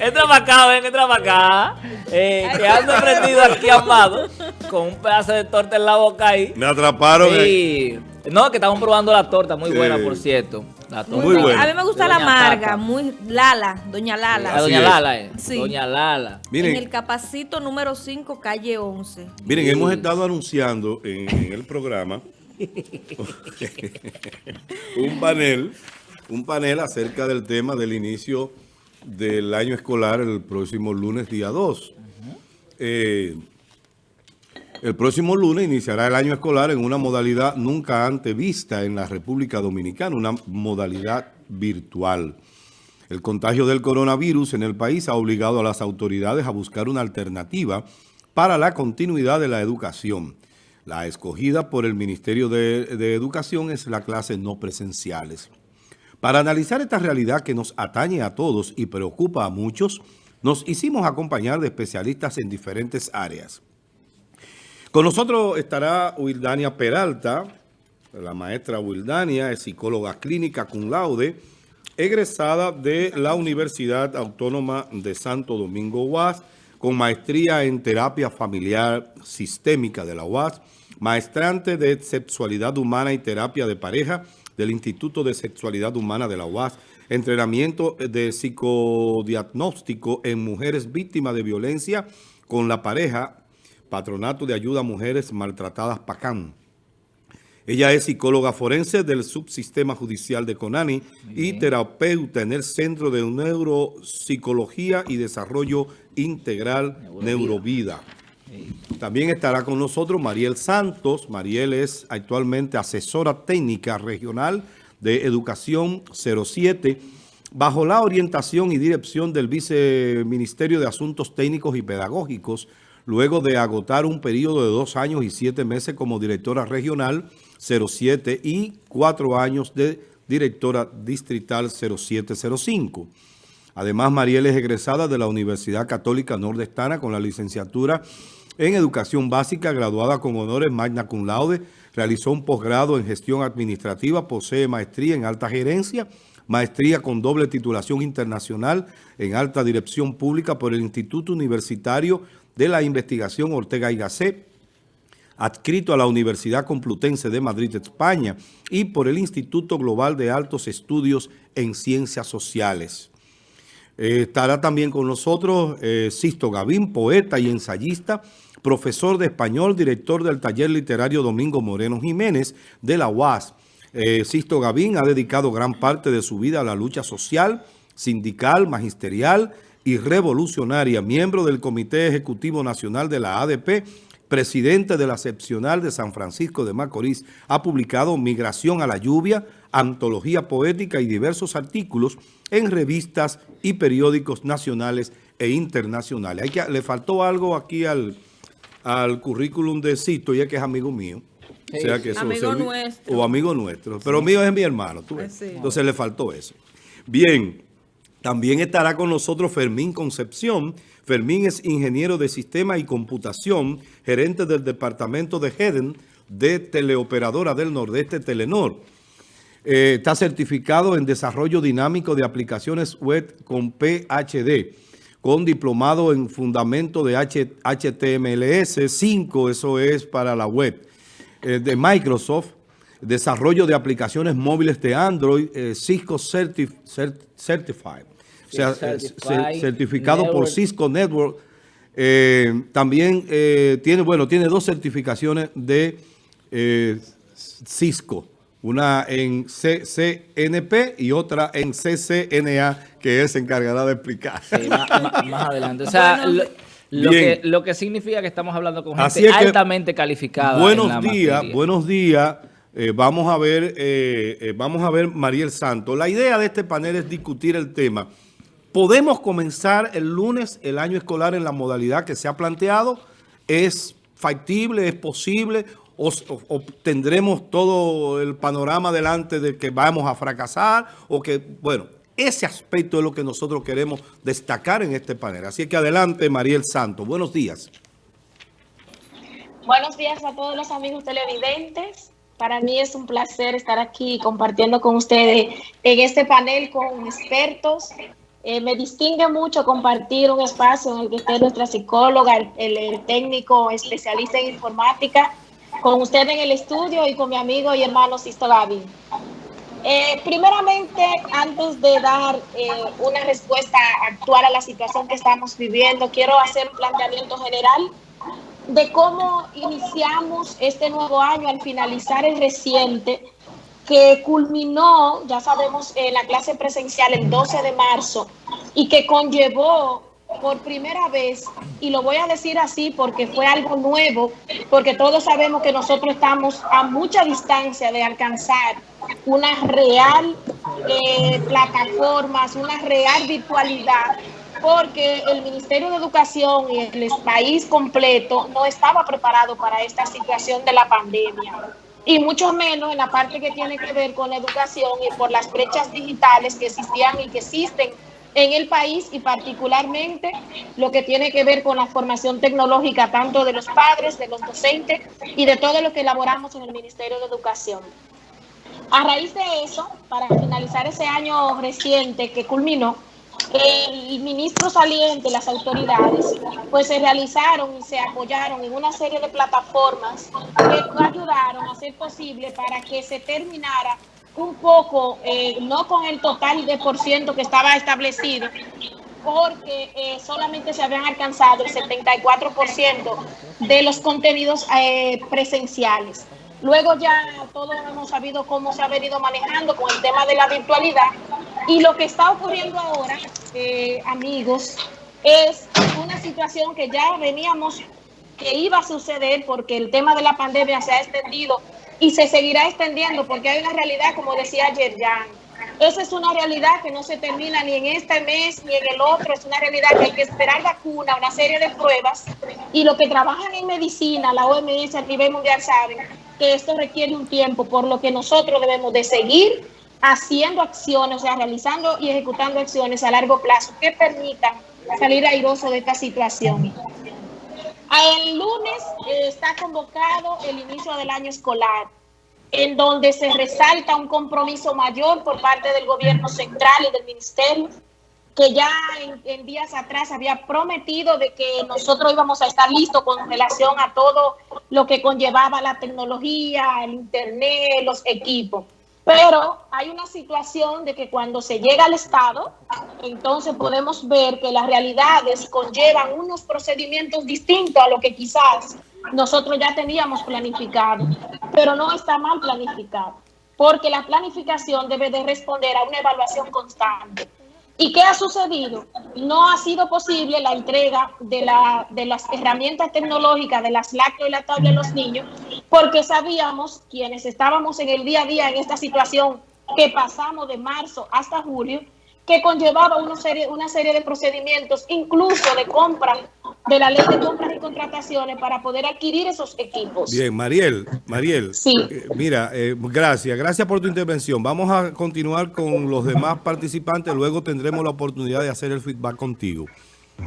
entra para acá, ven, entra para acá. Eh, que ando prendido aquí, Amado, con un pedazo de torta en la boca ahí. Me atraparon. Y... No, que estamos probando la torta, muy buena, por cierto. muy, buena. A mí me gusta la amarga, muy Lala, Doña Lala. Doña Lala, eh. Sí. Doña Lala. Miren, en el capacito número 5, calle 11. Miren, hemos estado anunciando en, el programa un panel, un panel acerca del tema del inicio del año escolar el próximo lunes día 2. Eh, el próximo lunes iniciará el año escolar en una modalidad nunca antes vista en la República Dominicana, una modalidad virtual. El contagio del coronavirus en el país ha obligado a las autoridades a buscar una alternativa para la continuidad de la educación. La escogida por el Ministerio de, Educación es la clase no presenciales. Para analizar esta realidad que nos atañe a todos y preocupa a muchos, nos hicimos acompañar de especialistas en diferentes áreas. Con nosotros estará Wildania Peralta, la maestra Wildania, es psicóloga clínica cum laude, egresada de la Universidad Autónoma de Santo Domingo UAS, con maestría en terapia familiar sistémica de la UAS, maestrante de sexualidad humana y terapia de pareja, del Instituto de Sexualidad Humana de la UAS, entrenamiento de psicodiagnóstico en mujeres víctimas de violencia con la pareja, Patronato de Ayuda a Mujeres Maltratadas PACAM. Ella es psicóloga forense del subsistema judicial de Conani y terapeuta en el Centro de Neuropsicología y Desarrollo Integral Neurovida. También estará con nosotros Mariel Santos. Mariel es actualmente asesora técnica regional de Educación 07 bajo la orientación y dirección del Viceministerio de Asuntos Técnicos y Pedagógicos, luego de agotar un periodo de dos años y siete meses como directora regional 07 y cuatro años de directora distrital 0705. Además, Mariel es egresada de la Universidad Católica Nordestana con la licenciatura en Educación Básica, graduada con honores magna cum laude, realizó un posgrado en Gestión Administrativa, posee maestría en Alta Gerencia, maestría con doble titulación internacional en Alta Dirección Pública por el Instituto Universitario de la Investigación Ortega y Gasset, adscrito a la Universidad Complutense de Madrid, España, y por el Instituto Global de Altos Estudios en Ciencias Sociales. Eh, estará también con nosotros eh, Sisto Gavín, poeta y ensayista, profesor de español, director del taller literario Domingo Moreno Jiménez de la UAS. Eh, Sisto Gavín ha dedicado gran parte de su vida a la lucha social, sindical, magisterial y revolucionaria, miembro del Comité Ejecutivo Nacional de la ADP, presidente de la excepcional de San Francisco de Macorís, ha publicado Migración a la Lluvia, antología poética y diversos artículos en revistas y periódicos nacionales e internacionales. Hay que, le faltó algo aquí al, al currículum de Cito, ya que es amigo mío. O sea que amigo nuestro. O amigo nuestro. Pero mío es mi hermano. ¿tú ves? Entonces le faltó eso. Bien, también estará con nosotros Fermín Concepción. Fermín es ingeniero de sistema y computación, gerente del departamento de HEDEN de Teleoperadora del Nordeste Telenor. Eh, está certificado en desarrollo dinámico de aplicaciones web con PHD, con diplomado en fundamento de HTMLS 5, eso es para la web, eh, de Microsoft, desarrollo de aplicaciones móviles de Android, eh, Cisco Certified, o sea, certificado por Cisco Network. también tiene, bueno, tiene dos certificaciones de Cisco una en CCNP y otra en CCNA, que es encargada de explicar. Sí, más, adelante. O sea, lo, que, lo, que, significa que estamos hablando con gente altamente calificada. Buenos días, buenos días. Eh, vamos a ver, eh, eh, vamos a ver Mariel Santos. La idea de este panel es discutir el tema. ¿Podemos comenzar el lunes el año escolar en la modalidad que se ha planteado? ¿Es factible? ¿Es posible? o, tendremos todo el panorama delante de que vamos a fracasar o que, bueno, ese aspecto es lo que nosotros queremos destacar en este panel. Así que adelante, Mariel Santos. Buenos días. Buenos días a todos los amigos televidentes. Para mí es un placer estar aquí compartiendo con ustedes en este panel con expertos. Eh, me distingue mucho compartir un espacio en el que esté nuestra psicóloga, el, técnico especialista en informática, con usted en el estudio y con mi amigo y hermano Sisto Gaby. Eh, primeramente, antes de dar eh, una respuesta actual a la situación que estamos viviendo, quiero hacer un planteamiento general de cómo iniciamos este nuevo año al finalizar el reciente, que culminó, ya sabemos, en la clase presencial el 12 de marzo y que conllevó por primera vez, y lo voy a decir así porque fue algo nuevo, porque todos sabemos que nosotros estamos a mucha distancia de alcanzar una real eh, plataformas, una real virtualidad porque el Ministerio de Educación y el país completo no estaba preparado para esta situación de la pandemia. Y mucho menos en la parte que tiene que ver con la educación y por las brechas digitales que existían y que existen en el país y particularmente lo que tiene que ver con la formación tecnológica tanto de los padres, de los docentes y de todo lo que elaboramos en el Ministerio de Educación. A raíz de eso, para finalizar ese año reciente que culminó, el ministro saliente, las autoridades, pues se realizaron y se apoyaron en una serie de plataformas que ayudaron a hacer posible para que se terminara un poco, eh, no con el total de por ciento que estaba establecido, porque eh, solamente se habían alcanzado el 74% de los contenidos eh, presenciales. Luego ya todos hemos sabido cómo se ha venido manejando con el tema de la virtualidad. Y lo que está ocurriendo ahora, eh, amigos, es una situación que ya veníamos que iba a suceder porque el tema de la pandemia se ha extendido y se seguirá extendiendo porque hay una realidad, como decía ayer Jan, esa es una realidad que no se termina ni en este mes ni en el otro, es una realidad que hay que esperar vacuna, una serie de pruebas. Y lo que trabajan en medicina, la OMS a nivel mundial saben que esto requiere un tiempo, por lo que nosotros debemos de seguir haciendo acciones, o sea, realizando y ejecutando acciones a largo plazo que permitan salir airoso de esta situación. El lunes eh, está convocado el inicio del año escolar, en donde se resalta un compromiso mayor por parte del gobierno central y del ministerio que ya en, días atrás había prometido de que nosotros íbamos a estar listos con relación a todo lo que conllevaba la tecnología, el internet, los equipos. Pero hay una situación de que cuando se llega al Estado, entonces podemos ver que las realidades conllevan unos procedimientos distintos a lo que quizás nosotros ya teníamos planificado, pero no está mal planificado, porque la planificación debe de responder a una evaluación constante. ¿Y qué ha sucedido? No ha sido posible la entrega de, la, de las herramientas tecnológicas de las lácteos y la tabla de los niños, porque sabíamos, quienes estábamos en el día a día en esta situación que pasamos de marzo hasta julio, que conllevaba una serie, una serie de procedimientos, incluso de compra, de la ley de compras y contrataciones para poder adquirir esos equipos. Bien, Mariel, Mariel, sí. Eh, mira, eh, gracias, gracias por tu intervención. Vamos a continuar con los demás participantes, luego tendremos la oportunidad de hacer el feedback contigo.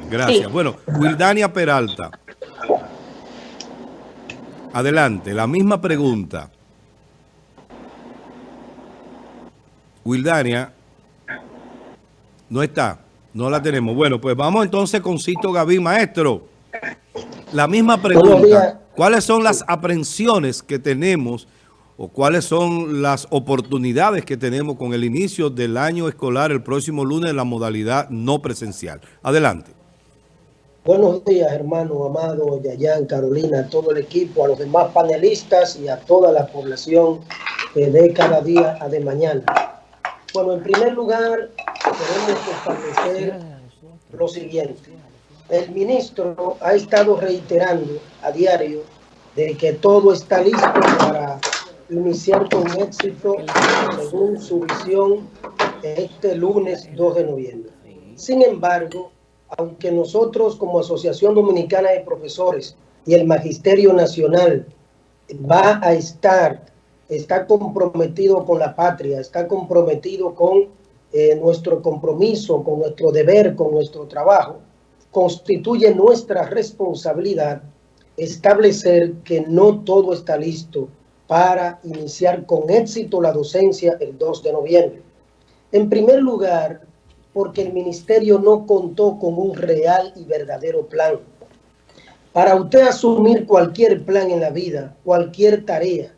Gracias. Bueno, Wildania Peralta. Adelante, la misma pregunta. Wildania, no está. No la tenemos. Bueno, pues vamos entonces con Cito Gaví, maestro. La misma pregunta. ¿Cuáles son las aprensiones que tenemos o cuáles son las oportunidades que tenemos con el inicio del año escolar el próximo lunes en la modalidad no presencial? Adelante. Buenos días, hermano amado, Yayan, Carolina, a todo el equipo, a los demás panelistas y a toda la población de cada día a de mañana. Bueno, en primer lugar, establecer lo siguiente. El ministro ha estado reiterando a diario de que todo está listo para iniciar con éxito según su visión este lunes 2 de noviembre. Sin embargo, aunque nosotros como Asociación Dominicana de Profesores y el Magisterio Nacional va a estar está comprometido con la patria, está comprometido con eh, nuestro compromiso, con nuestro deber, con nuestro trabajo, constituye nuestra responsabilidad establecer que no todo está listo para iniciar con éxito la docencia el 2 de noviembre. En primer lugar, porque el ministerio no contó con un real y verdadero plan. Para usted asumir cualquier plan en la vida, cualquier tarea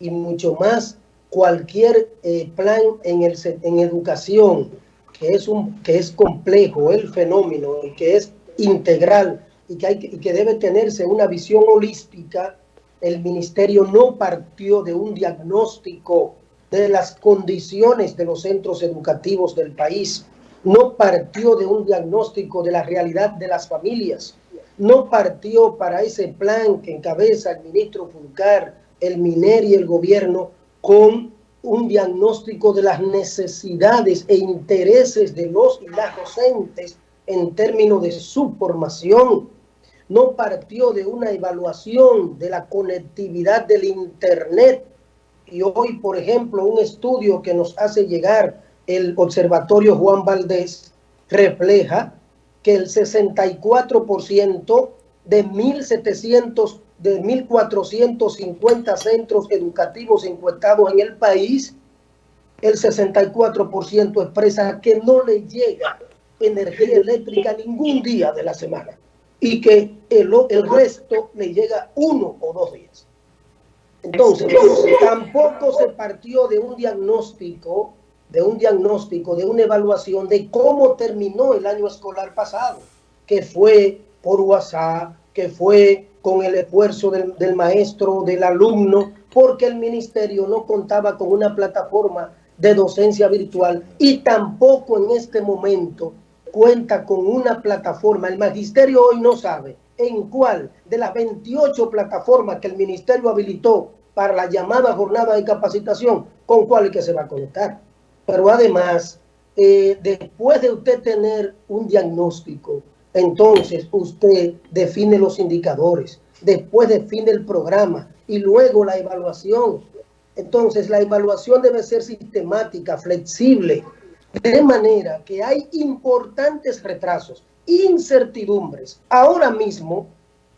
y mucho más cualquier eh, plan en, el, en educación que es, un, que es complejo, el fenómeno, y que es integral y que, hay, y que debe tenerse una visión holística, el ministerio no partió de un diagnóstico de las condiciones de los centros educativos del país, no partió de un diagnóstico de la realidad de las familias, no partió para ese plan que encabeza el ministro Fulcar, el MINER y el gobierno con un diagnóstico de las necesidades e intereses de los y las docentes en términos de su formación. No partió de una evaluación de la conectividad del Internet. Y hoy, por ejemplo, un estudio que nos hace llegar el Observatorio Juan Valdés refleja que el 64% de 1.700 de 1.450 centros educativos encuestados en el país, el 64% expresa que no le llega energía eléctrica ningún día de la semana y que el, resto le llega uno o dos días. Entonces, tampoco se partió de un diagnóstico, de un diagnóstico, de una evaluación de cómo terminó el año escolar pasado, que fue por WhatsApp, que fue con el esfuerzo del, maestro, del alumno, porque el ministerio no contaba con una plataforma de docencia virtual y tampoco en este momento cuenta con una plataforma. El magisterio hoy no sabe en cuál de las 28 plataformas que el ministerio habilitó para la llamada jornada de capacitación, con cuál es que se va a conectar. Pero además, eh, después de usted tener un diagnóstico, entonces usted define los indicadores, después define el programa y luego la evaluación. Entonces la evaluación debe ser sistemática, flexible, de manera que hay importantes retrasos, incertidumbres. Ahora mismo,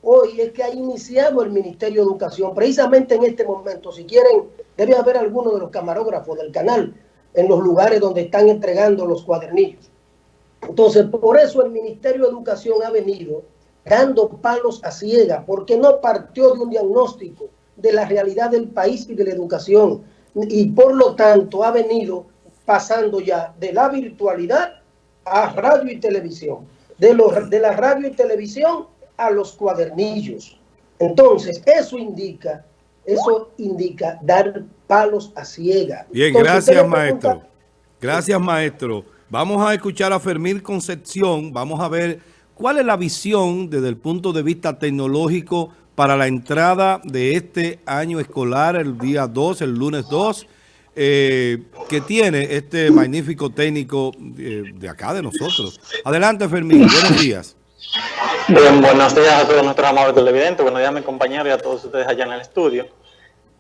hoy es que ha iniciado el Ministerio de Educación, precisamente en este momento, si quieren, debe haber alguno de los camarógrafos del canal en los lugares donde están entregando los cuadernillos entonces, por eso el Ministerio de Educación ha venido dando palos a ciega, porque no partió de un diagnóstico de la realidad del país y de la educación, y por lo tanto ha venido pasando ya de la virtualidad a radio y televisión, de, los, de la radio y televisión a los cuadernillos. Entonces, eso indica, eso indica dar palos a ciega. Bien, Entonces, gracias, maestro. Gracias, maestro. Vamos a escuchar a Fermín Concepción, vamos a ver cuál es la visión desde el punto de vista tecnológico para la entrada de este año escolar, el día 2, el lunes 2, eh, que tiene este magnífico técnico eh, de acá, de nosotros. Adelante, Fermín, buenos días. Bien, buenos días a todos nuestros amables televidentes, buenos días a mi compañero y a todos ustedes allá en el estudio.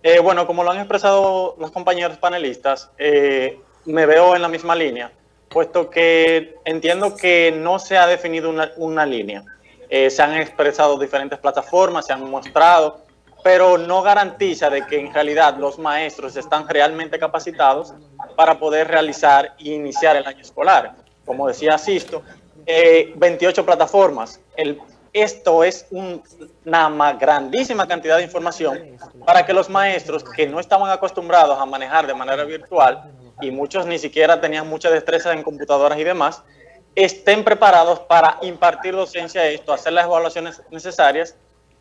Eh, bueno, como lo han expresado los compañeros panelistas, eh, me veo en la misma línea puesto que entiendo que no se ha definido una, una línea. Eh, se han expresado diferentes plataformas, se han mostrado, pero no garantiza de que en realidad los maestros están realmente capacitados para poder realizar e iniciar el año escolar. Como decía Sisto, eh, 28 plataformas. El, esto es un, una grandísima cantidad de información para que los maestros que no estaban acostumbrados a manejar de manera virtual y muchos ni siquiera tenían mucha destreza en computadoras y demás, estén preparados para impartir docencia a esto, hacer las evaluaciones necesarias.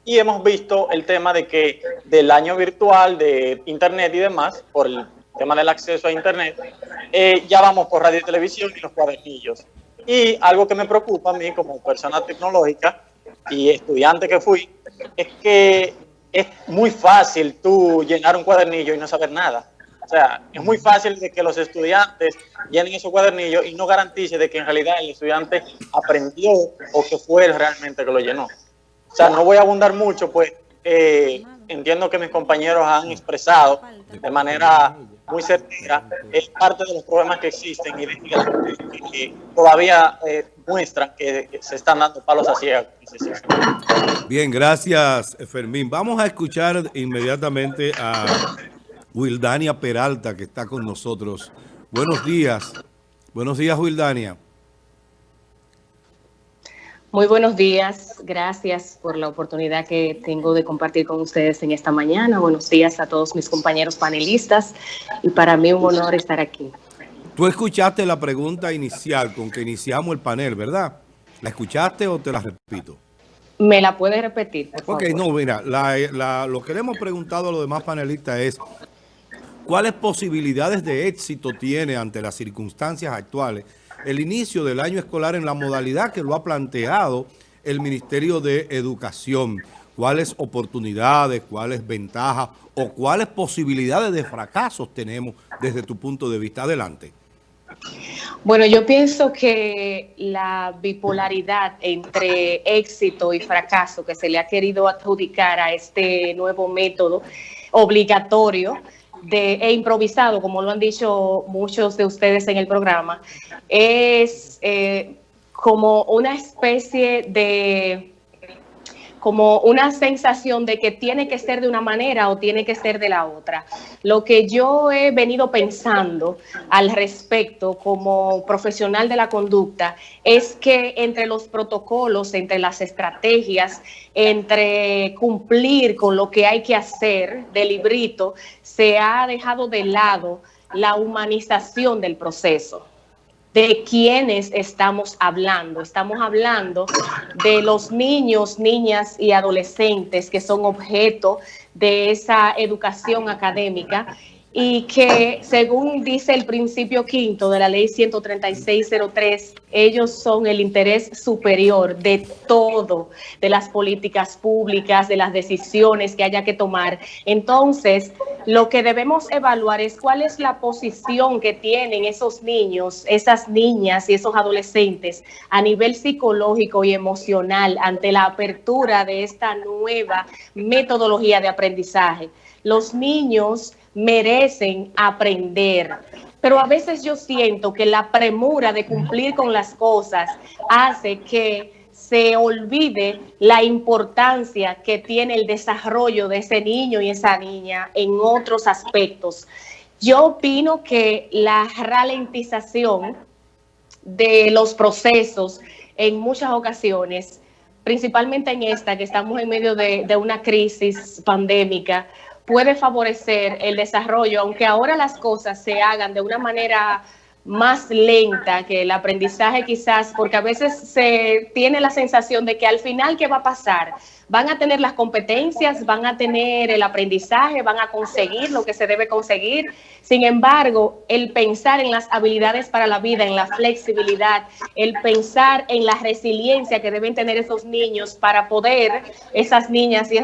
Y hemos visto el tema de que del año virtual, de Internet y demás, por el tema del acceso a Internet, eh, ya vamos por radio y televisión y los cuadernillos. Y algo que me preocupa a mí como persona tecnológica y estudiante que fui, es que es muy fácil tú llenar un cuadernillo y no saber nada. O sea, es muy fácil de que los estudiantes llenen esos cuadernillos y no garantice de que en realidad el estudiante aprendió o que fue él realmente que lo llenó. O sea, no voy a abundar mucho, pues eh, entiendo que mis compañeros han expresado de manera muy certera, es parte de los problemas que existen y que todavía eh, muestran que, se están dando palos a ciegos. Bien, gracias Fermín. Vamos a escuchar inmediatamente a Wildania Peralta que está con nosotros. Buenos días. Buenos días, Wildania. Muy buenos días, gracias por la oportunidad que tengo de compartir con ustedes en esta mañana. Buenos días a todos mis compañeros panelistas y para mí un honor estar aquí. Tú escuchaste la pregunta inicial con que iniciamos el panel, ¿verdad? ¿La escuchaste o te la repito? ¿Me la puedes repetir, por Ok, no, mira, lo que le hemos preguntado a los demás panelistas es ¿cuáles posibilidades de éxito tiene ante las circunstancias actuales el inicio del año escolar en la modalidad que lo ha planteado el Ministerio de Educación. ¿Cuáles oportunidades, cuáles ventajas o cuáles posibilidades de fracasos tenemos desde tu punto de vista? Adelante. Bueno, yo pienso que la bipolaridad entre éxito y fracaso que se le ha querido adjudicar a este nuevo método obligatorio de, e improvisado, como lo han dicho muchos de ustedes en el programa, es eh, como una especie de como una sensación de que tiene que ser de una manera o tiene que ser de la otra. Lo que yo he venido pensando al respecto como profesional de la conducta es que entre los protocolos, entre las estrategias, entre cumplir con lo que hay que hacer del librito, se ha dejado de lado la humanización del proceso de quiénes estamos hablando. Estamos hablando de los niños, niñas y adolescentes que son objeto de esa educación académica y que según dice el principio quinto de la ley 13603, ellos son el interés superior de todo, de las políticas públicas, de las decisiones que haya que tomar. Entonces, lo que debemos evaluar es cuál es la posición que tienen esos niños, esas niñas y esos adolescentes a nivel psicológico y emocional ante la apertura de esta nueva metodología de aprendizaje. Los niños merecen aprender. Pero a veces yo siento que la premura de cumplir con las cosas hace que se olvide la importancia que tiene el desarrollo de ese niño y esa niña en otros aspectos. Yo opino que la ralentización de los procesos en muchas ocasiones, principalmente en esta, que estamos en medio de, de una crisis pandémica, puede favorecer el desarrollo, aunque ahora las cosas se hagan de una manera más lenta que el aprendizaje quizás, porque a veces se tiene la sensación de que al final, ¿qué va a pasar? Van a tener las competencias, van a tener el aprendizaje, van a conseguir lo que se debe conseguir. Sin embargo, el pensar en las habilidades para la vida, en la flexibilidad, el pensar en la resiliencia que deben tener esos niños para poder, esas niñas y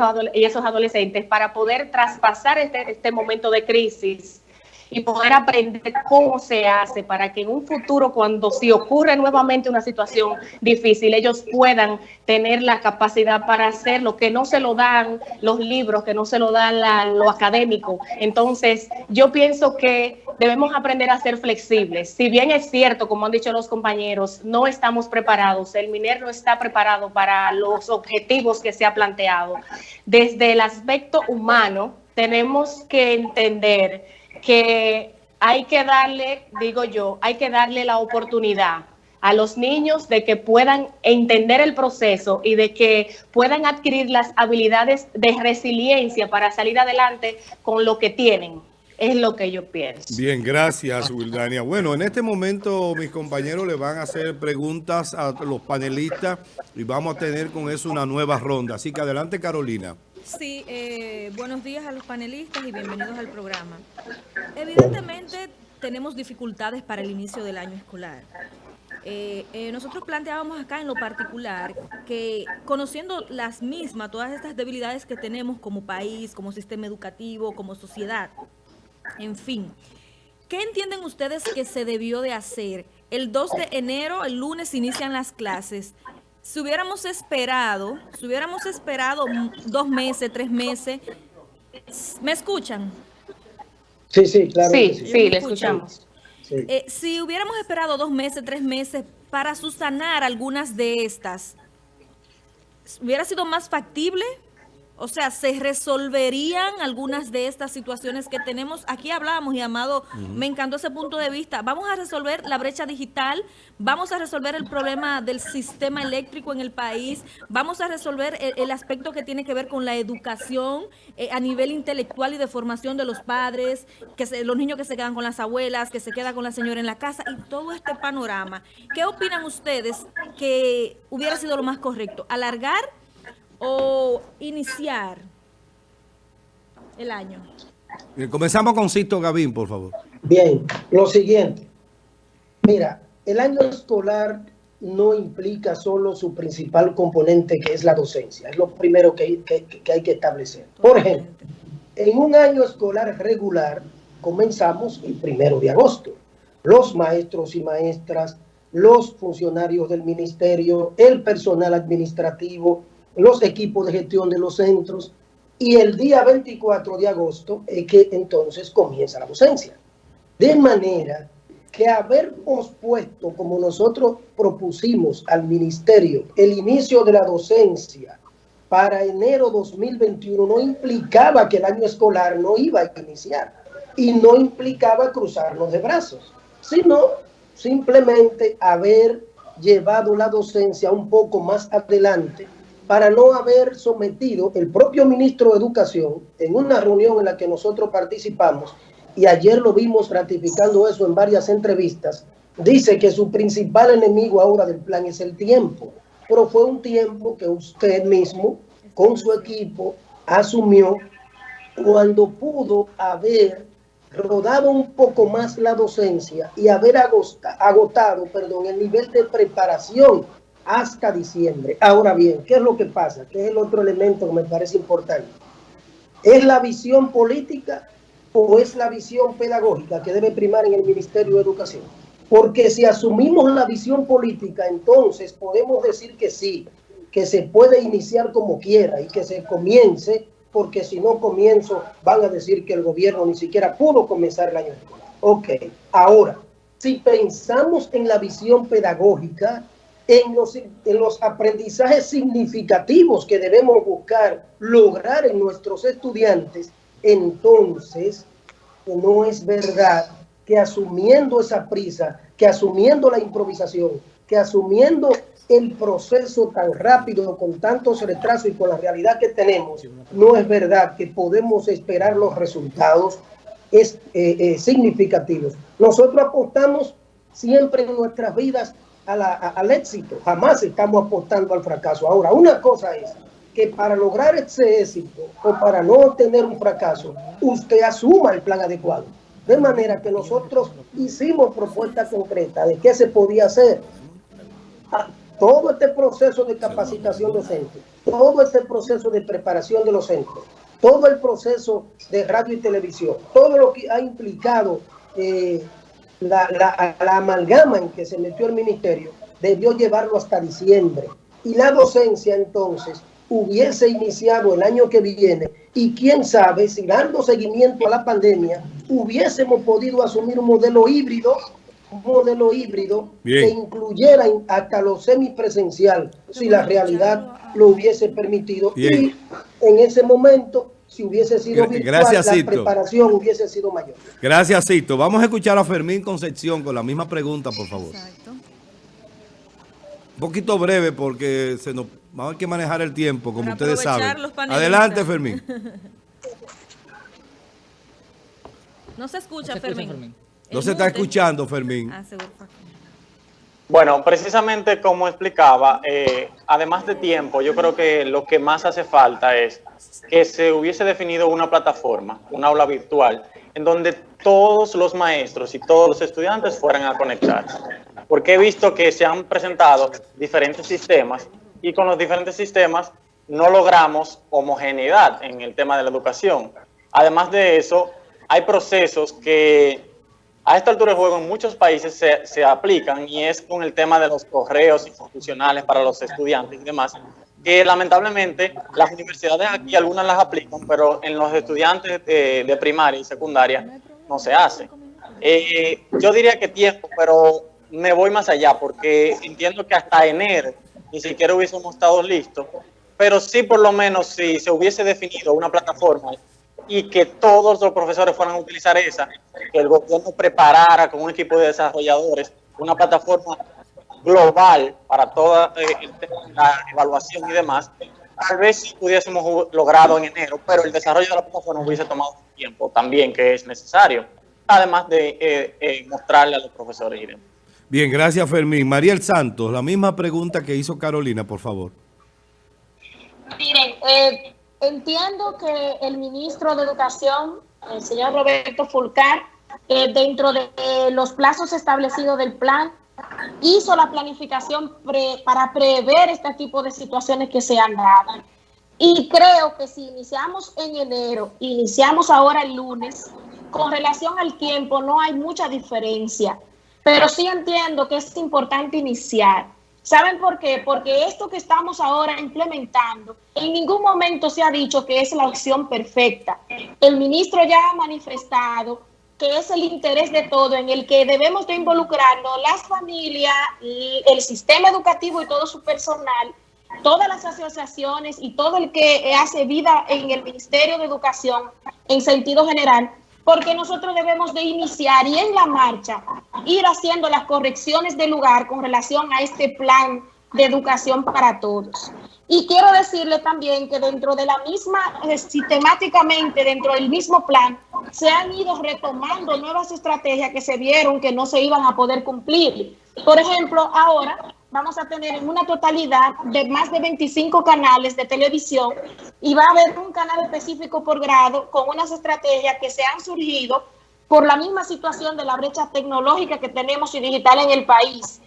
esos adolescentes, para poder traspasar este, este momento de crisis y poder aprender cómo se hace para que en un futuro, cuando si ocurre nuevamente una situación difícil, ellos puedan tener la capacidad para hacer lo que no se lo dan los libros, que no se lo dan lo académico. Entonces, yo pienso que debemos aprender a ser flexibles. Si bien es cierto, como han dicho los compañeros, no estamos preparados, el MINER no está preparado para los objetivos que se ha planteado. Desde el aspecto humano, tenemos que entender que hay que darle, digo yo, hay que darle la oportunidad a los niños de que puedan entender el proceso y de que puedan adquirir las habilidades de resiliencia para salir adelante con lo que tienen. Es lo que yo pienso. Bien, gracias, Wildania. Bueno, en este momento mis compañeros le van a hacer preguntas a los panelistas y vamos a tener con eso una nueva ronda. Así que adelante, Carolina. Sí, eh, buenos días a los panelistas y bienvenidos al programa. Evidentemente tenemos dificultades para el inicio del año escolar. Eh, eh, nosotros planteábamos acá en lo particular que conociendo las mismas, todas estas debilidades que tenemos como país, como sistema educativo, como sociedad, en fin, ¿qué entienden ustedes que se debió de hacer? El 2 de enero, el lunes, inician las clases si hubiéramos esperado, si hubiéramos esperado dos meses, tres meses, ¿me escuchan? Sí, sí, claro. Sí, sí, le escuchamos. Eh, si hubiéramos esperado dos meses, tres meses para susanar algunas de estas, ¿hubiera sido más factible? O sea, ¿se resolverían algunas de estas situaciones que tenemos? Aquí hablamos y Amado, me encantó ese punto de vista. Vamos a resolver la brecha digital, vamos a resolver el problema del sistema eléctrico en el país, vamos a resolver el, aspecto que tiene que ver con la educación eh, a nivel intelectual y de formación de los padres, que los niños que se quedan con las abuelas, que se queda con la señora en la casa y todo este panorama. ¿Qué opinan ustedes que hubiera sido lo más correcto? ¿Alargar? O iniciar el año? comenzamos con Sisto Gavín, por favor. Bien, lo siguiente. Mira, el año escolar no implica solo su principal componente, que es la docencia. Es lo primero que hay que, establecer. Por ejemplo, en un año escolar regular, comenzamos el primero de agosto. Los maestros y maestras, los funcionarios del ministerio, el personal administrativo, los equipos de gestión de los centros y el día 24 de agosto es que entonces comienza la docencia. De manera que haber pospuesto, como nosotros propusimos al ministerio, el inicio de la docencia para enero 2021 no implicaba que el año escolar no iba a iniciar y no implicaba cruzarnos de brazos, sino simplemente haber llevado la docencia un poco más adelante para no haber sometido el propio ministro de Educación en una reunión en la que nosotros participamos, y ayer lo vimos ratificando eso en varias entrevistas, dice que su principal enemigo ahora del plan es el tiempo, pero fue un tiempo que usted mismo, con su equipo, asumió cuando pudo haber rodado un poco más la docencia y haber agotado, perdón, el nivel de preparación hasta diciembre. Ahora bien, ¿qué es lo que pasa? ¿Qué es el otro elemento que me parece importante? ¿Es la visión política o es la visión pedagógica que debe primar en el Ministerio de Educación? Porque si asumimos la visión política, entonces podemos decir que sí, que se puede iniciar como quiera y que se comience, porque si no comienzo van a decir que el gobierno ni siquiera pudo comenzar el año Ok, ahora, si pensamos en la visión pedagógica, en los, en los aprendizajes significativos que debemos buscar lograr en nuestros estudiantes, entonces no es verdad que asumiendo esa prisa, que asumiendo la improvisación, que asumiendo el proceso tan rápido, con tantos retrasos y con la realidad que tenemos, no es verdad que podemos esperar los resultados es, eh, eh, significativos. Nosotros apostamos siempre en nuestras vidas al éxito, jamás estamos apostando al fracaso. Ahora, una cosa es que para lograr ese éxito o para no tener un fracaso, usted asuma el plan adecuado. De manera que nosotros hicimos propuestas concretas de qué se podía hacer. Ah, todo este proceso de capacitación docente, todo este proceso de preparación de los centros, todo el proceso de radio y televisión, todo lo que ha implicado eh, la, la, amalgama en que se metió el ministerio debió llevarlo hasta diciembre. Y la docencia entonces hubiese iniciado el año que viene y quién sabe si dando seguimiento a la pandemia hubiésemos podido asumir un modelo híbrido, un modelo híbrido que incluyera hasta lo semipresencial si la realidad lo hubiese permitido. Y en ese momento si hubiese sido virtual, Gracias, la preparación hubiese sido mayor. Gracias, Cito. Vamos a escuchar a Fermín Concepción con la misma pregunta, por favor. Exacto. Un poquito breve porque se nos vamos a que manejar el tiempo, como ustedes saben. Adelante, Fermín. no se escucha, Fermín. No se está escuchando, Fermín. Ah, bueno, precisamente como explicaba, eh, además de tiempo, yo creo que lo que más hace falta es que se hubiese definido una plataforma, una aula virtual, en donde todos los maestros y todos los estudiantes fueran a conectarse. Porque he visto que se han presentado diferentes sistemas y con los diferentes sistemas no logramos homogeneidad en el tema de la educación. Además de eso, hay procesos que a esta altura del juego en muchos países se, se, aplican y es con el tema de los correos institucionales para los estudiantes y demás, que lamentablemente las universidades aquí algunas las aplican, pero en los estudiantes de, de primaria y secundaria no se hace. Eh, yo diría que tiempo, pero me voy más allá porque entiendo que hasta enero ni siquiera hubiésemos estado listos, pero sí por lo menos si se hubiese definido una plataforma y que todos los profesores fueran a utilizar esa, que el gobierno preparara con un equipo de desarrolladores una plataforma global para toda eh, la evaluación y demás, tal vez si pudiésemos logrado en enero, pero el desarrollo de la plataforma hubiese tomado tiempo también que es necesario, además de eh, eh, mostrarle a los profesores y demás. Bien, gracias Fermín. Mariel Santos, la misma pregunta que hizo Carolina, por favor. Miren, eh, entiendo que el ministro de Educación, el señor Roberto Fulcar, eh, dentro de los plazos establecidos del plan, hizo la planificación pre, para prever este tipo de situaciones que se han dado. Y creo que si iniciamos en enero, iniciamos ahora el lunes, con relación al tiempo no hay mucha diferencia, pero sí entiendo que es importante iniciar. ¿Saben por qué? Porque esto que estamos ahora implementando, en ningún momento se ha dicho que es la opción perfecta. El ministro ya ha manifestado que es el interés de todo, en el que debemos de involucrarnos las familias, el sistema educativo y todo su personal, todas las asociaciones y todo el que hace vida en el Ministerio de Educación en sentido general, porque nosotros debemos de iniciar y en la marcha ir haciendo las correcciones de lugar con relación a este plan de educación para todos. Y quiero decirle también que dentro de la misma, eh, sistemáticamente dentro del mismo plan, se han ido retomando nuevas estrategias que se vieron que no se iban a poder cumplir. Por ejemplo, ahora vamos a tener en una totalidad de más de 25 canales de televisión y va a haber un canal específico por grado con unas estrategias que se han surgido por la misma situación de la brecha tecnológica que tenemos y digital en el país.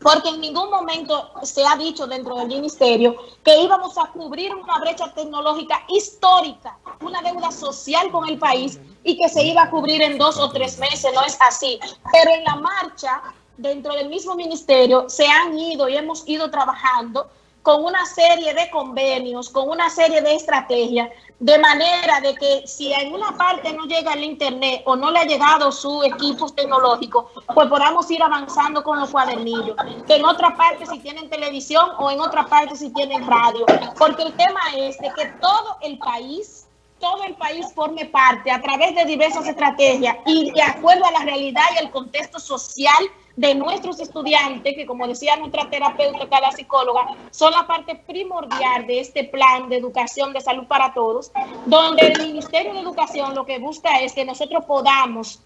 Porque en ningún momento se ha dicho dentro del ministerio que íbamos a cubrir una brecha tecnológica histórica, una deuda social con el país y que se iba a cubrir en dos o tres meses, no es así. Pero en la marcha dentro del mismo ministerio se han ido y hemos ido trabajando con una serie de convenios, con una serie de estrategias, de manera de que si en una parte no llega el Internet o no le ha llegado su equipo tecnológico, pues podamos ir avanzando con los cuadernillos. Que en otra parte si tienen televisión o en otra parte si tienen radio. Porque el tema es de que todo el país todo el país forme parte a través de diversas estrategias y de acuerdo a la realidad y el contexto social de nuestros estudiantes, que como decía nuestra terapeuta, la psicóloga, son la parte primordial de este plan de educación de salud para todos, donde el Ministerio de Educación lo que busca es que nosotros podamos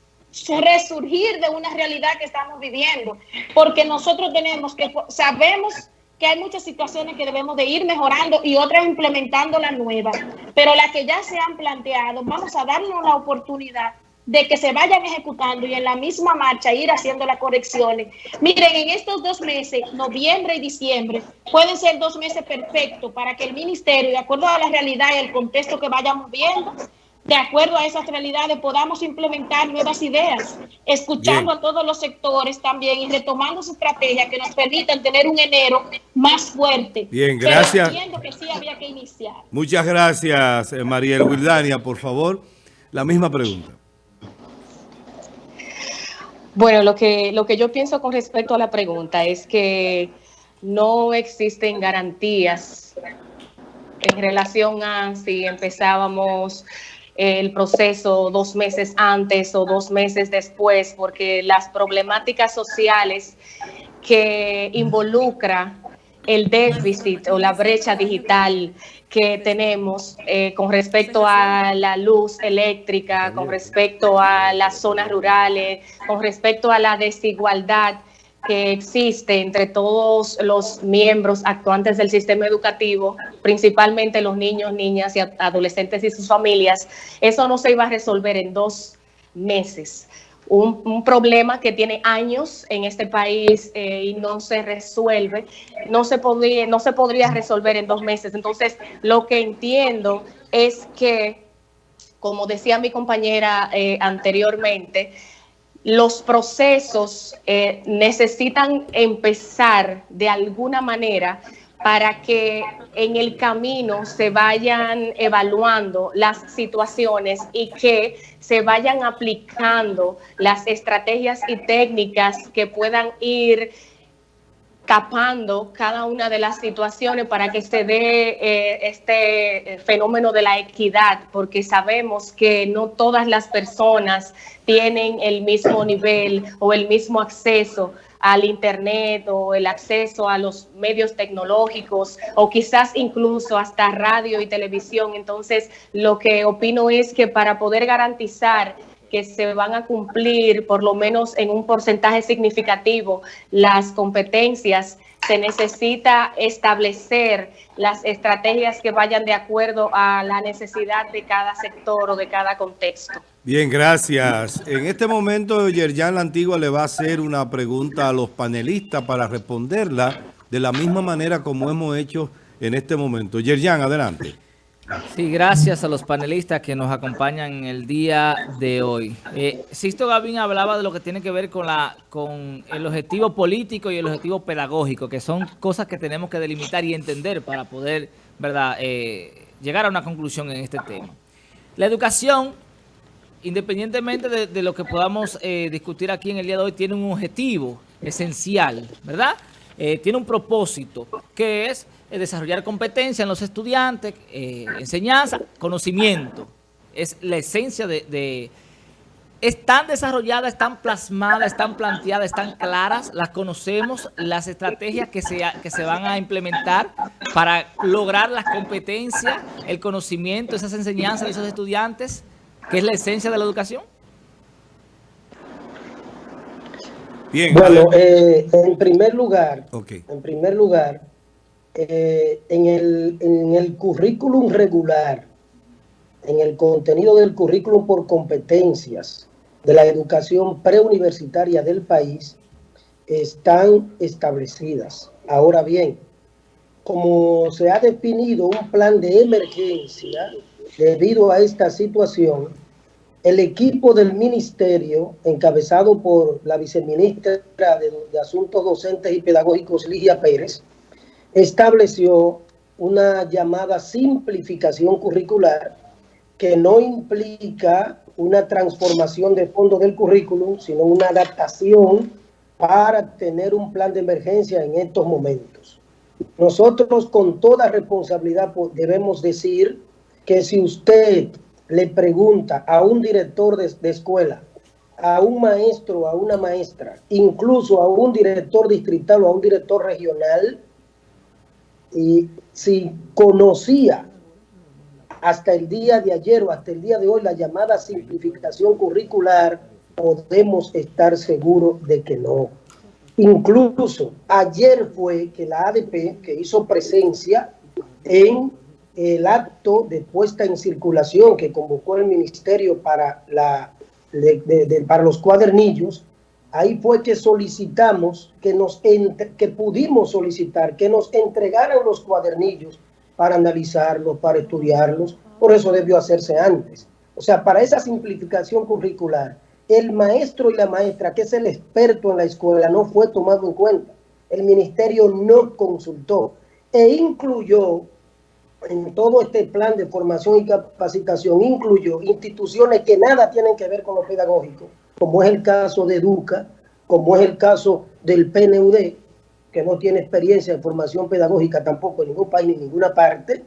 resurgir de una realidad que estamos viviendo, porque nosotros tenemos que, sabemos que hay muchas situaciones que debemos de ir mejorando y otras implementando las nuevas, pero las que ya se han planteado, vamos a darnos la oportunidad de que se vayan ejecutando y en la misma marcha ir haciendo las correcciones. Miren, en estos dos meses, noviembre y diciembre, pueden ser dos meses perfectos para que el ministerio, de acuerdo a la realidad y el contexto que vayamos viendo, de acuerdo a esas realidades podamos implementar nuevas ideas, escuchando a todos los sectores también y retomando su estrategia que nos permitan tener un enero más fuerte. Bien, gracias. Pero que sí había que iniciar. Muchas gracias, eh, Mariel Wildania, por favor. La misma pregunta. Bueno, lo que, lo que yo pienso con respecto a la pregunta es que no existen garantías en relación a si empezábamos el proceso dos meses antes o dos meses después, porque las problemáticas sociales que involucra el déficit o la brecha digital que tenemos eh, con respecto a la luz eléctrica, con respecto a las zonas rurales, con respecto a la desigualdad que existe entre todos los miembros actuantes del sistema educativo, principalmente los niños, niñas y adolescentes y sus familias, eso no se iba a resolver en dos meses. Un, problema que tiene años en este país eh, y no se resuelve, no se, podría, no se podría resolver en dos meses. Entonces, lo que entiendo es que, como decía mi compañera eh, anteriormente, los procesos eh, necesitan empezar de alguna manera para que en el camino se vayan evaluando las situaciones y que se vayan aplicando las estrategias y técnicas que puedan ir tapando cada una de las situaciones para que se dé eh, este fenómeno de la equidad, porque sabemos que no todas las personas tienen el mismo nivel o el mismo acceso al Internet o el acceso a los medios tecnológicos o quizás incluso hasta radio y televisión. Entonces, lo que opino es que para poder garantizar que se van a cumplir por lo menos en un porcentaje significativo las competencias, se necesita establecer las estrategias que vayan de acuerdo a la necesidad de cada sector o de cada contexto. Bien, gracias. En este momento, Yerjan La Antigua le va a hacer una pregunta a los panelistas para responderla de la misma manera como hemos hecho en este momento. Yerjan, adelante. Sí, gracias a los panelistas que nos acompañan el día de hoy. Eh, Sisto Gavín hablaba de lo que tiene que ver con, la, con el objetivo político y el objetivo pedagógico, que son cosas que tenemos que delimitar y entender para poder verdad eh, llegar a una conclusión en este tema. La educación, independientemente de, lo que podamos eh, discutir aquí en el día de hoy, tiene un objetivo esencial, ¿verdad? Eh, tiene un propósito, que es desarrollar competencia en los estudiantes, eh, enseñanza, conocimiento. Es la esencia de, Están desarrolladas, están plasmadas, están planteadas, están claras, las conocemos, las estrategias que se, que se van a implementar para lograr las competencias, el conocimiento, esas enseñanzas de esos estudiantes, que es la esencia de la educación. Bien, bueno, eh, en primer lugar, en primer lugar, eh, en, el, en el currículum regular, en el contenido del currículum por competencias de la educación preuniversitaria del país, están establecidas. Ahora bien, como se ha definido un plan de emergencia debido a esta situación, el equipo del ministerio, encabezado por la viceministra de, de Asuntos Docentes y Pedagógicos, Ligia Pérez, estableció una llamada simplificación curricular que no implica una transformación de fondo del currículum, sino una adaptación para tener un plan de emergencia en estos momentos. Nosotros con toda responsabilidad debemos decir que si usted le pregunta a un director de, de escuela, a un maestro, a una maestra, incluso a un director distrital o a un director regional, y si conocía hasta el día de ayer o hasta el día de hoy la llamada simplificación curricular, podemos estar seguros de que no. Incluso ayer fue que la ADP, que hizo presencia en el acto de puesta en circulación que convocó el ministerio para, la, para los cuadernillos, ahí fue que solicitamos, que, nos que pudimos solicitar, que nos entregaran los cuadernillos para analizarlos, para estudiarlos. Por eso debió hacerse antes. O sea, para esa simplificación curricular, el maestro y la maestra, que es el experto en la escuela, no fue tomado en cuenta. El ministerio no consultó e incluyó en todo este plan de formación y capacitación, incluyó instituciones que nada tienen que ver con lo pedagógico, como es el caso de Educa, como es el caso del PNUD, que no tiene experiencia en formación pedagógica tampoco en ningún país ni en ninguna parte,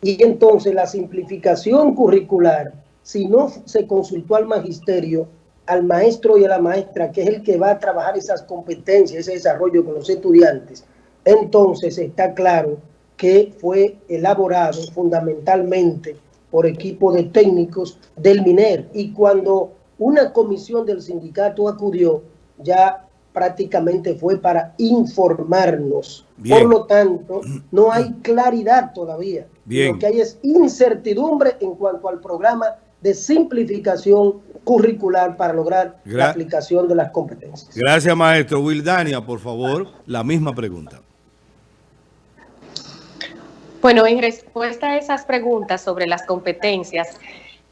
y entonces la simplificación curricular, si no se consultó al magisterio, al maestro y a la maestra, que es el que va a trabajar esas competencias, ese desarrollo con los estudiantes, entonces está claro que fue elaborado fundamentalmente por equipo de técnicos del MINER. Y cuando una comisión del sindicato acudió, ya prácticamente fue para informarnos. Por lo tanto, no hay claridad todavía. Lo que hay es incertidumbre en cuanto al programa de simplificación curricular para lograr la aplicación de las competencias. Gracias, maestro. Wildania, por favor, la misma pregunta. Bueno, en respuesta a esas preguntas sobre las competencias,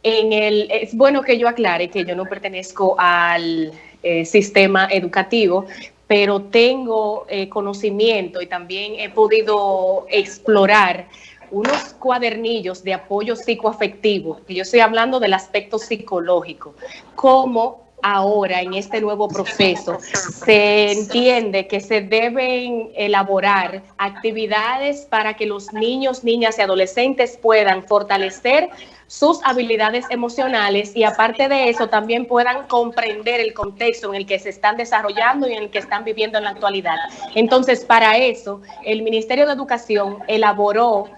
en el, es bueno que yo aclare que yo no pertenezco al eh, sistema educativo, pero tengo eh, conocimiento y también he podido explorar unos cuadernillos de apoyo psicoafectivo, que yo estoy hablando del aspecto psicológico, cómo ahora en este nuevo proceso se entiende que se deben elaborar actividades para que los niños, niñas y adolescentes puedan fortalecer sus habilidades emocionales y aparte de eso también puedan comprender el contexto en el que se están desarrollando y en el que están viviendo en la actualidad. Entonces, para eso, el Ministerio de Educación elaboró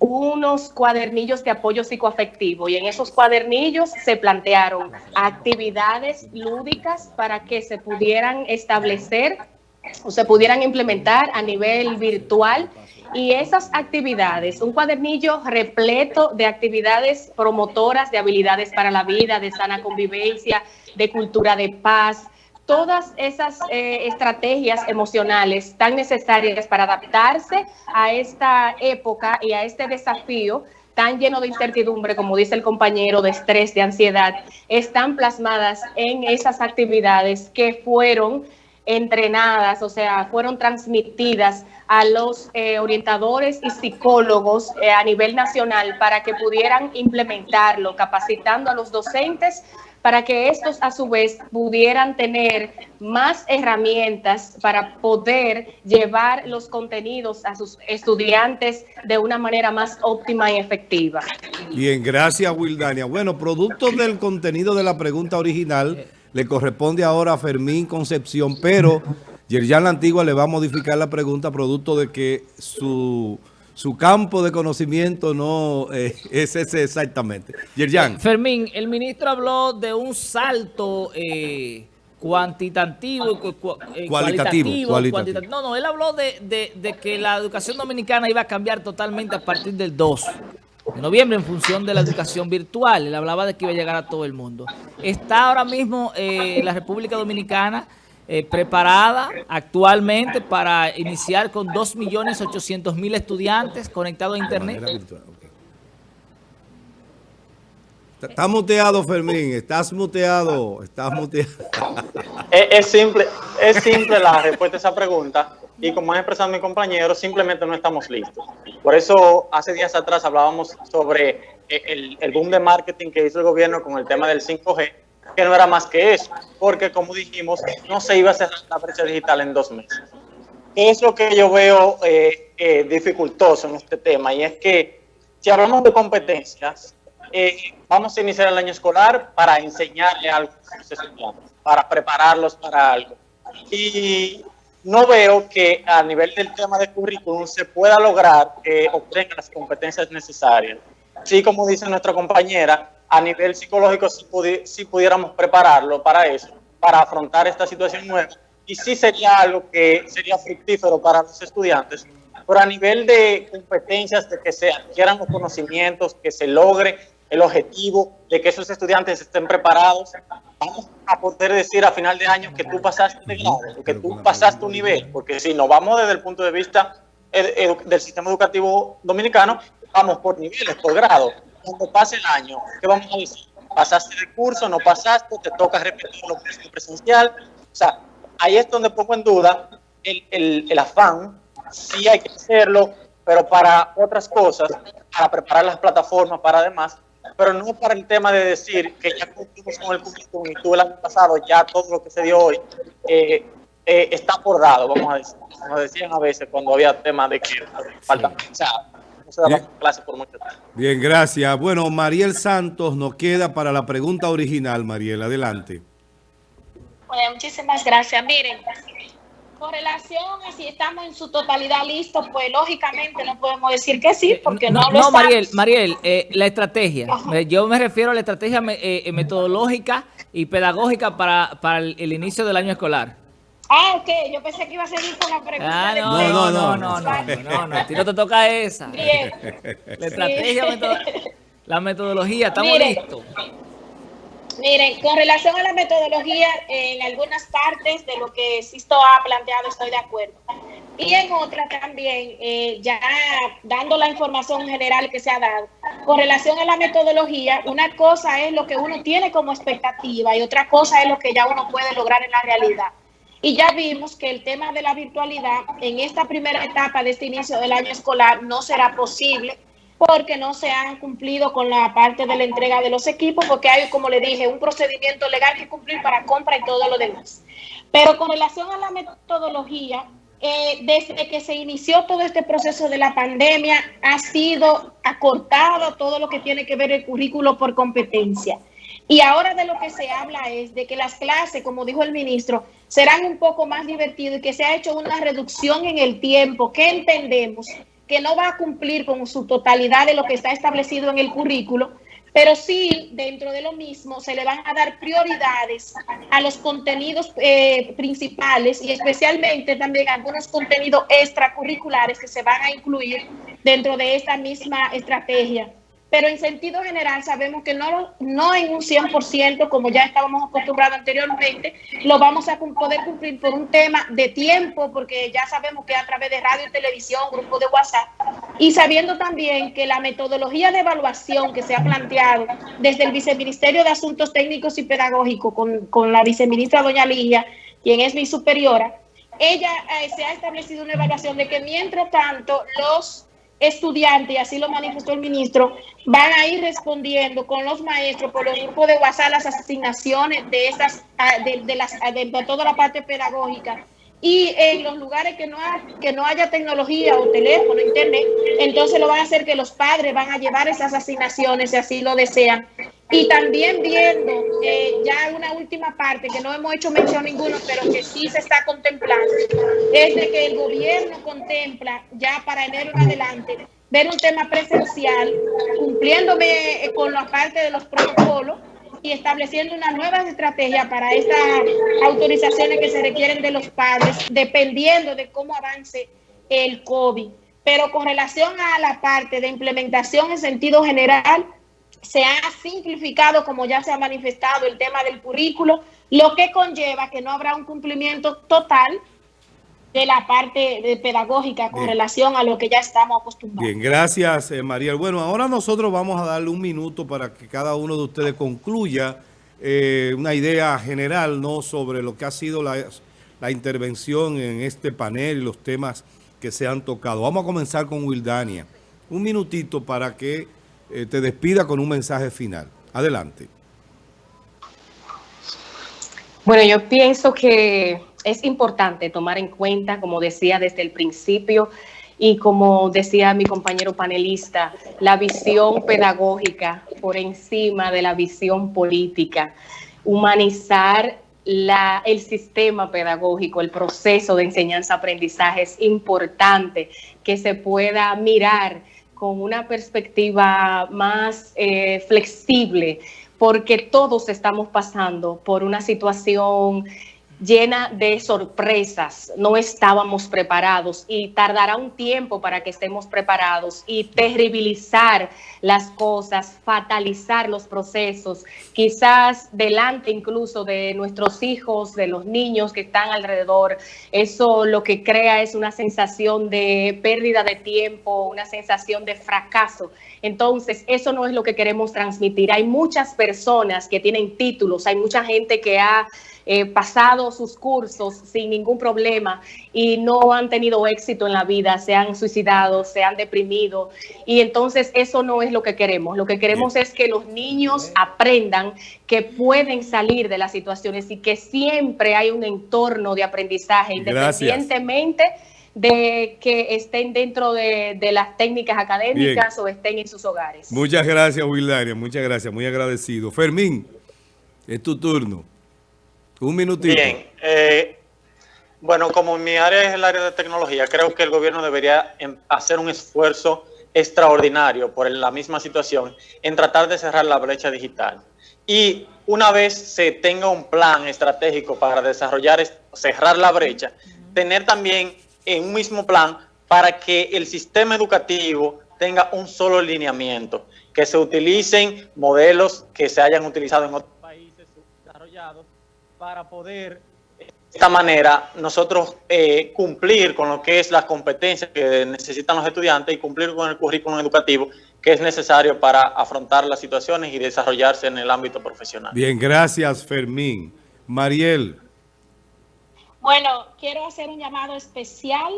unos cuadernillos de apoyo psicoafectivo y en esos cuadernillos se plantearon actividades lúdicas para que se pudieran establecer o se pudieran implementar a nivel virtual. Y esas actividades, un cuadernillo repleto de actividades promotoras de habilidades para la vida, de sana convivencia, de cultura de paz, todas esas eh, estrategias emocionales tan necesarias para adaptarse a esta época y a este desafío tan lleno de incertidumbre, como dice el compañero, de estrés, de ansiedad, están plasmadas en esas actividades que fueron entrenadas, o sea, fueron transmitidas a los eh, orientadores y psicólogos eh, a nivel nacional para que pudieran implementarlo, capacitando a los docentes para que estos a su vez pudieran tener más herramientas para poder llevar los contenidos a sus estudiantes de una manera más óptima y efectiva. Bien, gracias Wildania. Bueno, producto del contenido de la pregunta original, le corresponde ahora a Fermín Concepción, pero Yerjan La Antigua le va a modificar la pregunta producto de que su su campo de conocimiento no eh, es ese exactamente. Yerjan. Fermín, el ministro habló de un salto eh, cuantitativo, eh, cualitativo, cualitativo, No, no, él habló de, de, que la educación dominicana iba a cambiar totalmente a partir del 2 de noviembre en función de la educación virtual. Él hablaba de que iba a llegar a todo el mundo. Está ahora mismo la República Dominicana eh, preparada actualmente para iniciar con 2.800.000 estudiantes conectados a Internet. Estás muteado, Fermín. Estás muteado. Estás muteado. Es, simple, es simple la respuesta a esa pregunta. Y como ha expresado mi compañero, simplemente no estamos listos. Por eso, hace días atrás hablábamos sobre el, el boom de marketing que hizo el gobierno con el tema del 5G que no era más que eso, porque como dijimos, no se iba a cerrar la brecha digital en dos meses. Es lo que yo veo eh, eh, dificultoso en este tema, y es que si hablamos de competencias, eh, vamos a iniciar el año escolar para enseñarle algo a los estudiantes, para prepararlos para algo. Y no veo que a nivel del tema de currículum se pueda lograr que obtengan las competencias necesarias. Así como dice nuestra compañera, a nivel psicológico si, pudiéramos prepararlo para eso, para afrontar esta situación nueva. Y sí sería algo que sería fructífero para los estudiantes, pero a nivel de competencias, de que se adquieran los conocimientos, que se logre el objetivo de que esos estudiantes estén preparados, vamos a poder decir a final de año que tú pasaste de grado, que tú pasaste un nivel, porque si nos vamos desde el punto de vista del sistema educativo dominicano, vamos por niveles, por grado cuando pase el año, ¿qué vamos a decir? ¿Pasaste el curso? ¿No pasaste? ¿Te toca repetir lo presencial? O sea, ahí es donde pongo en duda el, el, el afán. Sí hay que hacerlo, pero para otras cosas, para preparar las plataformas, para además, pero no para el tema de decir que ya cumplimos con el currículum y tú el año pasado, ya todo lo que se dio hoy eh, eh, está acordado, vamos a decir. Como decían a veces cuando había temas de que falta. O sea, Bien, gracias. Bueno, Mariel Santos nos queda para la pregunta original, Mariel. Adelante. Bueno, muchísimas gracias. Miren, con relación a si estamos en su totalidad listos, pues lógicamente no podemos decir que sí, porque no, lo No, Mariel, Mariel, eh, la estrategia. Yo me refiero a la estrategia eh, metodológica y pedagógica para, para el inicio del año escolar. Ah, ok, yo pensé que iba a seguir con la pregunta. Ah, no, no, no, no, no, no, no, a ti no te toca esa. Bien. La estrategia, la metodología, estamos listos. Miren, con relación a la metodología, en algunas partes de lo que Sisto ha planteado estoy de acuerdo. Y en otras también, eh, ya dando la información general que se ha dado, con relación a la metodología, una cosa es lo que uno tiene como expectativa y otra cosa es lo que ya uno puede lograr en la realidad. Y ya vimos que el tema de la virtualidad en esta primera etapa de este inicio del año escolar no será posible porque no se han cumplido con la parte de la entrega de los equipos, porque hay, como le dije, un procedimiento legal que cumplir para compra y todo lo demás. Pero con relación a la metodología, eh, desde que se inició todo este proceso de la pandemia, ha sido acortado todo lo que tiene que ver el currículo por competencia. Y ahora de lo que se habla es de que las clases, como dijo el ministro, serán un poco más divertidas y que se ha hecho una reducción en el tiempo que entendemos que no va a cumplir con su totalidad de lo que está establecido en el currículo, pero sí dentro de lo mismo se le van a dar prioridades a los contenidos eh, principales y especialmente también algunos contenidos extracurriculares que se van a incluir dentro de esta misma estrategia pero en sentido general sabemos que no, no en un 100%, como ya estábamos acostumbrados anteriormente, lo vamos a poder cumplir por un tema de tiempo, porque ya sabemos que a través de radio y televisión, grupo de WhatsApp, y sabiendo también que la metodología de evaluación que se ha planteado desde el Viceministerio de Asuntos Técnicos y Pedagógicos con, con la viceministra doña Ligia, quien es mi superiora, ella eh, se ha establecido una evaluación de que mientras tanto los estudiantes, y así lo manifestó el ministro, van a ir respondiendo con los maestros por los grupos de WhatsApp las asignaciones de estas ah, de, las ah, de, toda la parte pedagógica. Y en los lugares que no, que no haya tecnología o teléfono, internet, entonces lo van a hacer que los padres van a llevar esas asignaciones si así lo desean y también viendo eh, ya una última parte que no hemos hecho mención ninguno, pero que sí se está contemplando, es de que el gobierno contempla ya para enero en adelante ver un tema presencial, cumpliéndome eh, con la parte de los protocolos y estableciendo una nueva estrategia para estas autorizaciones que se requieren de los padres, dependiendo de cómo avance el COVID. Pero con relación a la parte de implementación en sentido general, se ha simplificado, como ya se ha manifestado, el tema del currículo, lo que conlleva que no habrá un cumplimiento total de la parte de pedagógica con relación a lo que ya estamos acostumbrados. Bien, gracias eh, María. Bueno, ahora nosotros vamos a darle un minuto para que cada uno de ustedes concluya eh, una idea general ¿no? sobre lo que ha sido la, la, intervención en este panel y los temas que se han tocado. Vamos a comenzar con Wildania. Un minutito para que eh, te despida con un mensaje final. Adelante. Bueno, yo pienso que es importante tomar en cuenta, como decía desde el principio, y como decía mi compañero panelista, la visión pedagógica por encima de la visión política, humanizar el sistema pedagógico, el proceso de enseñanza-aprendizaje es importante que se pueda mirar con una perspectiva más eh, flexible, porque todos estamos pasando por una situación llena de sorpresas, no estábamos preparados y tardará un tiempo para que estemos preparados y terribilizar las cosas, fatalizar los procesos, quizás delante incluso de nuestros hijos, de los niños que están alrededor. Eso lo que crea es una sensación de pérdida de tiempo, una sensación de fracaso. Entonces, eso no es lo que queremos transmitir. Hay muchas personas que tienen títulos, hay mucha gente que ha eh, pasado sus cursos sin ningún problema y no han tenido éxito en la vida, se han suicidado, se han deprimido. Y entonces eso no es lo que queremos. Lo que queremos es que los niños aprendan que pueden salir de las situaciones y que siempre hay un entorno de aprendizaje independientemente de que estén dentro de, las técnicas académicas o estén en sus hogares. Muchas gracias, Wildaria. Muchas gracias. Muy agradecido. Fermín, es tu turno. Un minutito. Bien. Eh, bueno, como mi área es el área de tecnología, creo que el gobierno debería em, hacer un esfuerzo extraordinario por la misma situación en tratar de cerrar la brecha digital. Y una vez se tenga un plan estratégico para desarrollar, cerrar la brecha, tener también en un mismo plan para que el sistema educativo tenga un solo lineamiento, que se utilicen modelos que se hayan utilizado en otros países desarrollados para poder de esta manera nosotros eh, cumplir con lo que es las competencias que necesitan los estudiantes y cumplir con el currículum educativo que es necesario para afrontar las situaciones y desarrollarse en el ámbito profesional. Bien, gracias Fermín. Mariel. Bueno, quiero hacer un llamado especial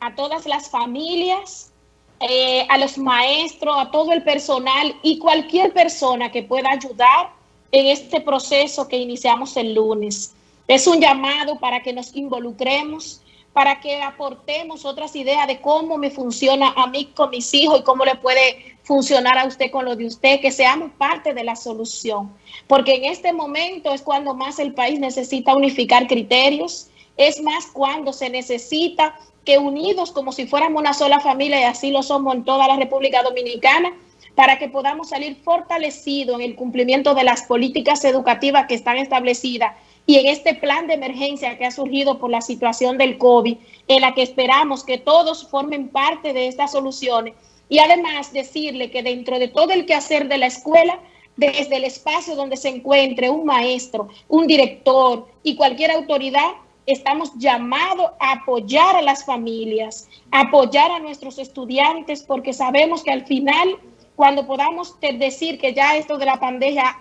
a todas las familias, eh, a los maestros, a todo el personal y cualquier persona que pueda ayudar en este proceso que iniciamos el lunes. Es un llamado para que nos involucremos, para que aportemos otras ideas de cómo me funciona a mí con mis hijos y cómo le puede funcionar a usted con lo de usted, que seamos parte de la solución. Porque en este momento es cuando más el país necesita unificar criterios, es más cuando se necesita que unidos como si fuéramos una sola familia y así lo somos en toda la República Dominicana, para que podamos salir fortalecidos en el cumplimiento de las políticas educativas que están establecidas y en este plan de emergencia que ha surgido por la situación del COVID, en la que esperamos que todos formen parte de estas soluciones. Y además decirle que dentro de todo el quehacer de la escuela, desde el espacio donde se encuentre un maestro, un director y cualquier autoridad, estamos llamados a apoyar a las familias, apoyar a nuestros estudiantes, porque sabemos que al final, cuando podamos decir que ya esto de la pandemia,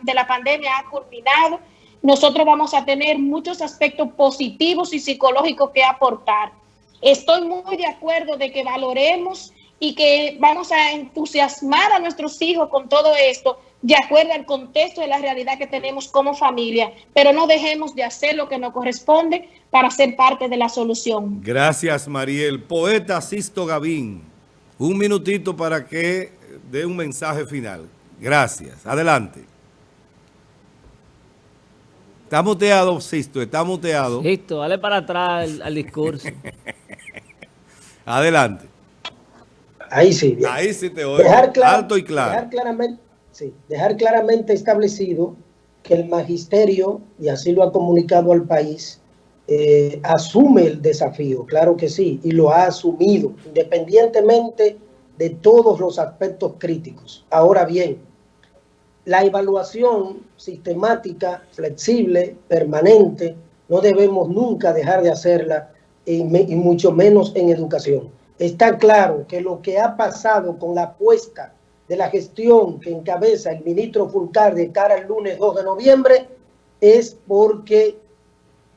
ha culminado, nosotros vamos a tener muchos aspectos positivos y psicológicos que aportar. Estoy muy de acuerdo de que valoremos y que vamos a entusiasmar a nuestros hijos con todo esto, de acuerdo al contexto de la realidad que tenemos como familia, pero no dejemos de hacer lo que nos corresponde para ser parte de la solución. Gracias, Mariel. Poeta Sisto Gavín, un minutito para que dé un mensaje final. Gracias. Adelante. Está muteado, Sisto, está muteado. Listo, dale para atrás al, discurso. Adelante. Ahí sí. Ahí sí te oigo. Dejar alto y claro. Dejar claramente, sí, dejar claramente establecido que el magisterio, y así lo ha comunicado al país, eh, asume el desafío, claro que sí, y lo ha asumido, independientemente de todos los aspectos críticos. Ahora bien, la evaluación sistemática, flexible, permanente, no debemos nunca dejar de hacerla y, mucho menos en educación. Está claro que lo que ha pasado con la apuesta de la gestión que encabeza el ministro Fulcar de cara al lunes 2 de noviembre es porque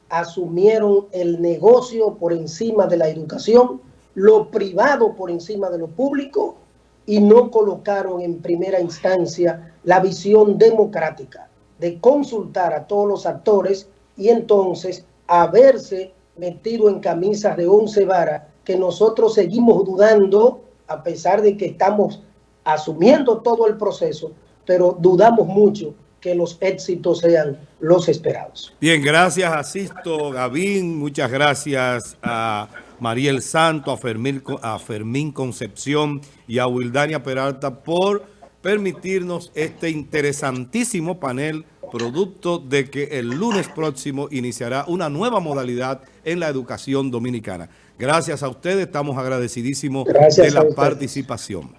asumieron el negocio por encima de la educación, lo privado por encima de lo público y no colocaron en primera instancia la visión democrática de consultar a todos los actores y entonces haberse metido en camisas de once varas que nosotros seguimos dudando a pesar de que estamos asumiendo todo el proceso, pero dudamos mucho que los éxitos sean los esperados. Bien, gracias a Gavín, muchas gracias a Mariel Santo, a Fermín, a Fermín Concepción y a Wildania Peralta por permitirnos este interesantísimo panel producto de que el lunes próximo iniciará una nueva modalidad en la educación dominicana. Gracias a ustedes, estamos agradecidísimos de la participación.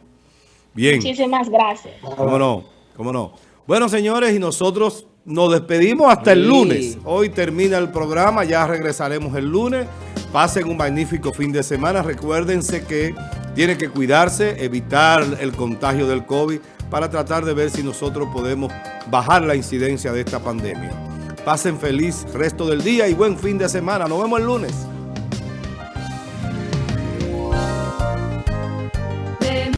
Bien. Muchísimas gracias. ¿Cómo no? ¿Cómo no? Bueno, señores, y nosotros nos despedimos hasta el lunes. Hoy termina el programa, ya regresaremos el lunes. Pasen un magnífico fin de semana. Recuérdense que tienen que cuidarse, evitar el contagio del COVID para tratar de ver si nosotros podemos bajar la incidencia de esta pandemia. Pasen feliz resto del día y buen fin de semana. Nos vemos el lunes.